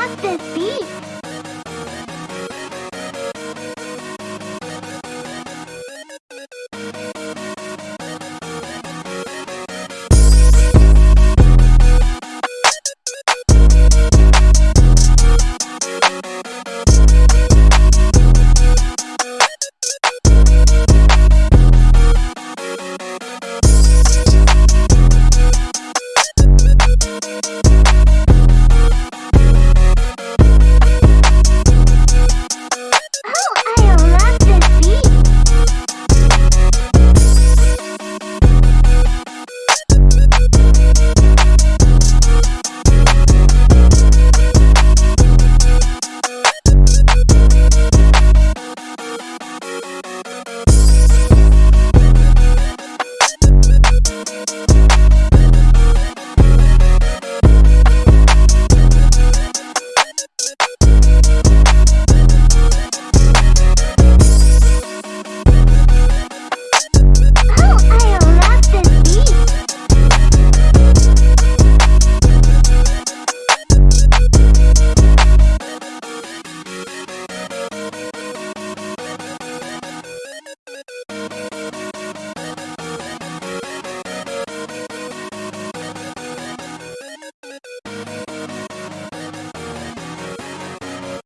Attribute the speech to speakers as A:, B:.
A: at the beach.